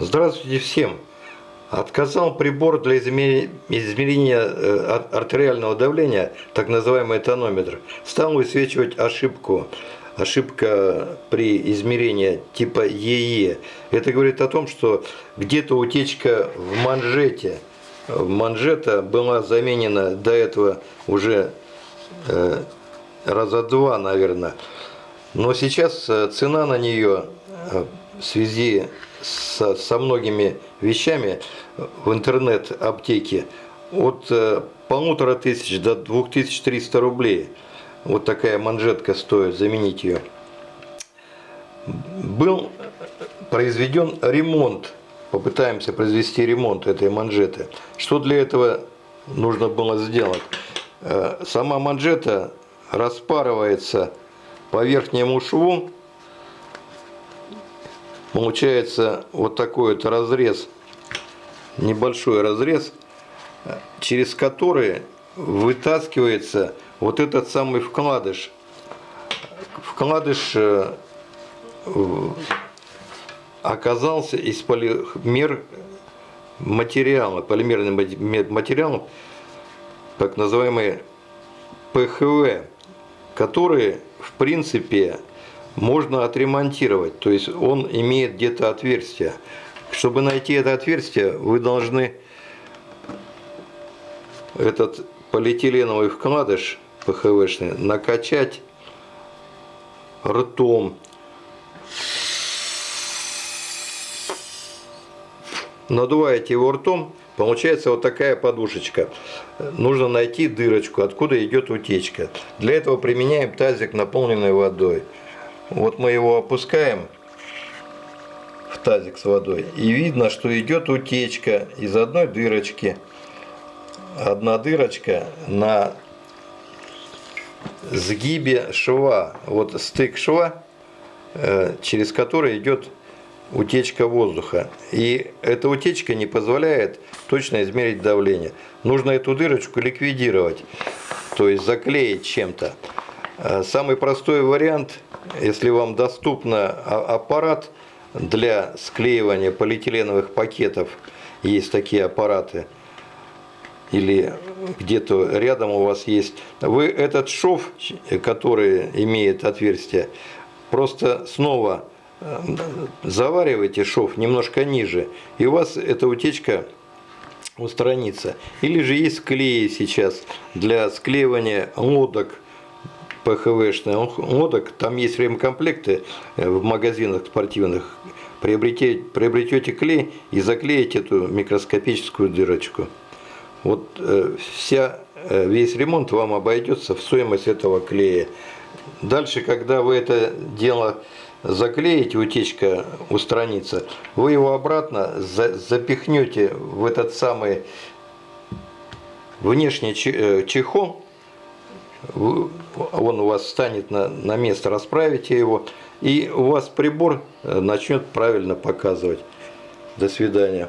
Здравствуйте всем! Отказал прибор для измерения, э, ар- артериального давления, так называемый тонометр. Стал высвечивать ошибку. Ошибка при измерении типа ЕЕ. Это говорит о том, что где-то утечка в манжете. Манжета была заменена до этого уже э, раза два, наверное. Но сейчас э, цена на нее в связи со, со многими вещами в интернет-аптеке от э, полутора тысяч до 2300 рублей. Вот такая манжетка стоит, заменить ее. Был произведен ремонт. Попытаемся произвести ремонт этой манжеты. Что для этого нужно было сделать? Э, Сама манжета распарывается по верхнему шву. Получается вот такой вот разрез, небольшой разрез, через который вытаскивается вот этот самый вкладыш. Вкладыш э, оказался из полимер материала, полимерный ма- материал, так называемый ПХВ, которые в принципе можно отремонтировать. То есть он имеет где-то отверстие. Чтобы найти это отверстие, вы должны этот полиэтиленовый вкладыш ПХВшный накачать ртом. Надуваете его ртом, получается вот такая подушечка. Нужно найти дырочку, откуда идет утечка. Для этого применяем тазик, наполненный водой. Вот мы его опускаем в тазик с водой. И видно, что идет утечка из одной дырочки. Одна дырочка на сгибе шва. Вот стык шва, э, через который идет утечка воздуха. И эта утечка не позволяет точно измерить давление. Нужно эту дырочку ликвидировать, то есть заклеить чем-то. Э, Самый простой вариант, если вам доступен аппарат для склеивания полиэтиленовых пакетов, есть такие аппараты, или где-то рядом у вас есть, вы этот шов, который имеет отверстие, просто снова э, завариваете шов немножко ниже, и у вас эта утечка устранится. Или же есть клеи сейчас для склеивания лодок ПХВшных лодок. Там есть ремкомплекты э, в магазинах спортивных. Приобретете, приобретете клей и заклеите эту микроскопическую дырочку. Вот э, вся, э, весь ремонт вам обойдется в стоимость этого клея. Дальше, когда вы это дело заклеите, утечка устранится, вы его обратно за- запихнете в этот самый внешний че- чехол, он у вас встанет на, на место, расправите его, и у вас прибор э, начнет правильно показывать. До свидания.